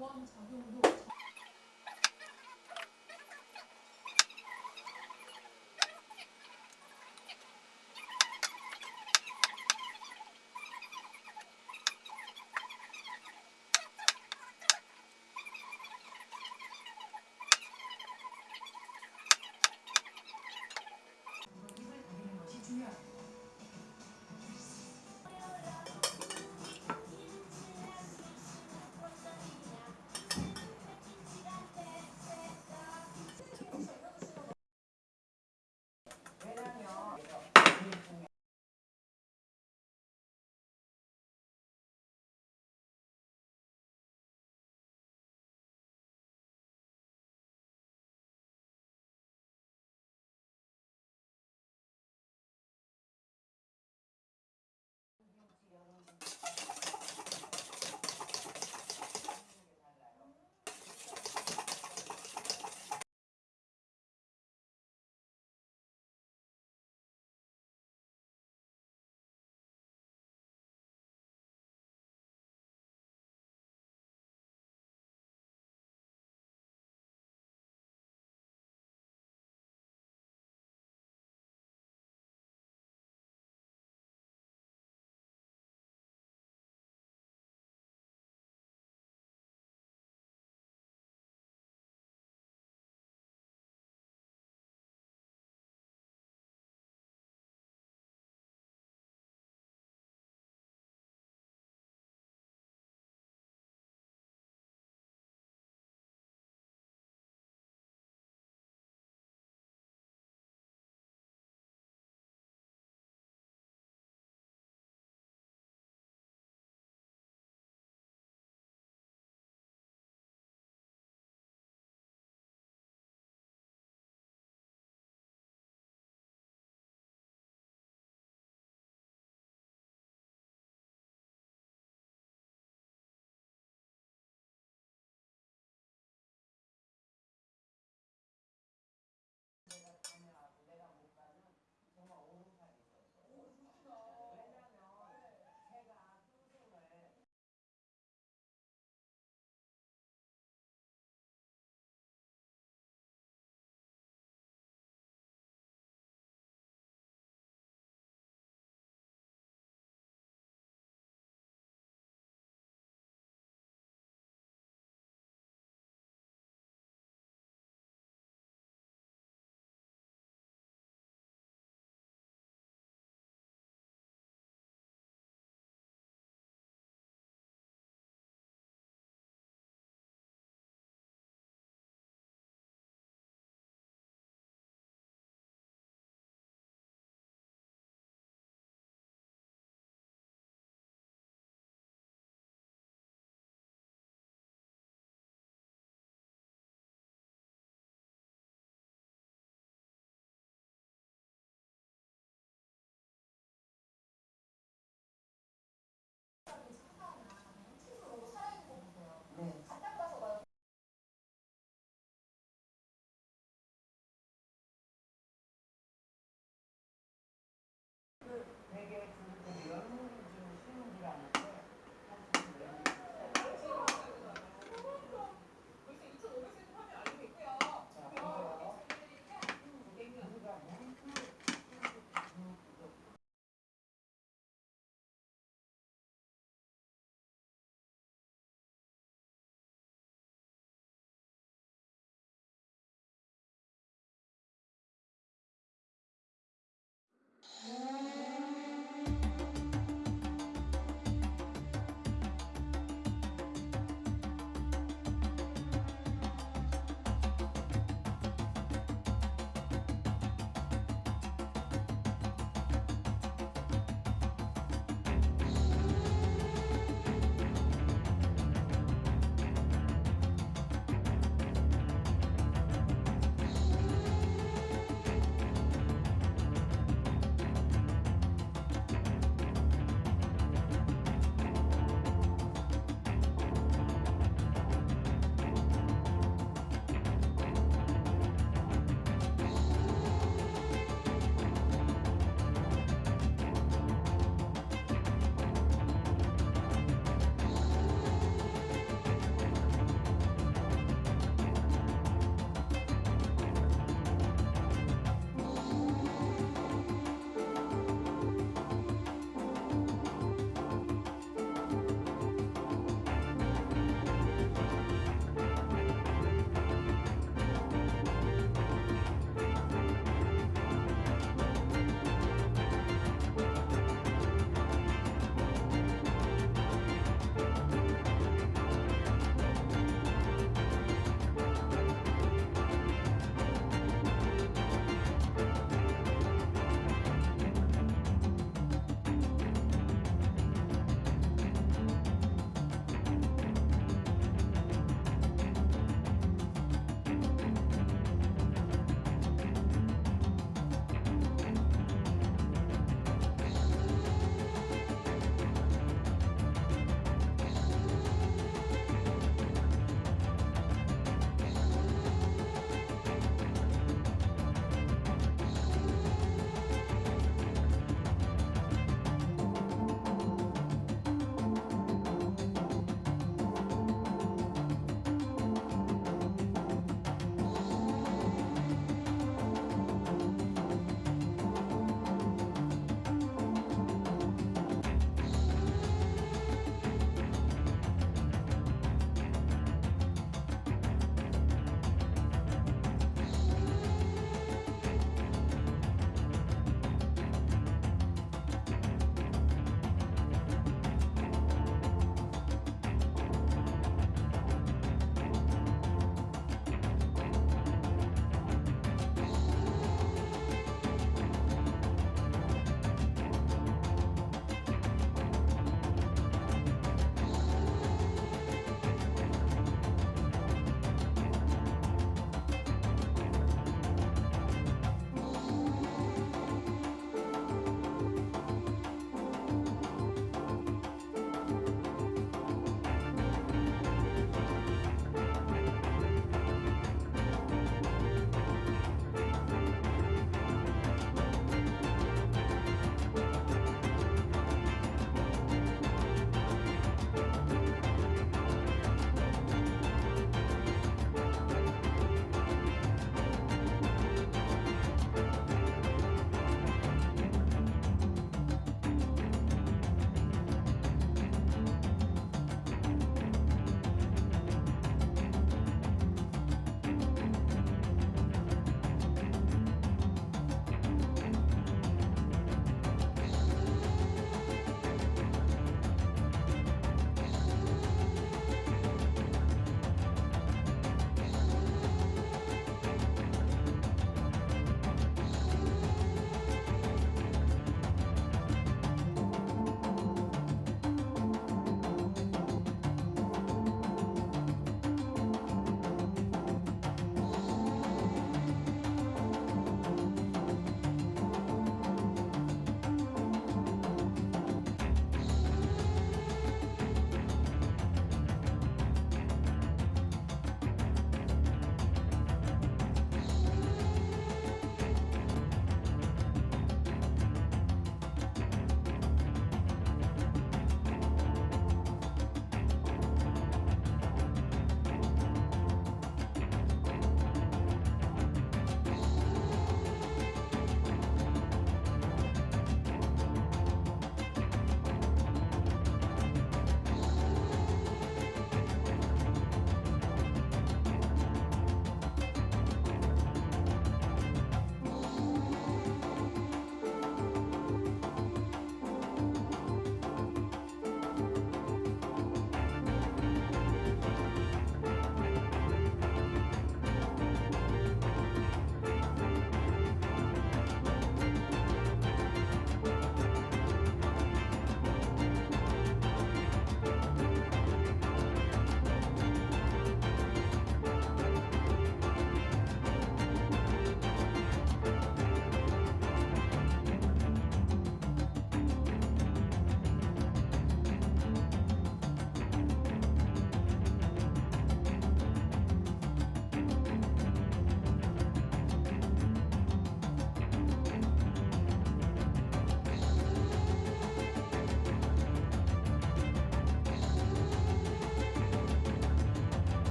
보완 작용도 Mm-hmm.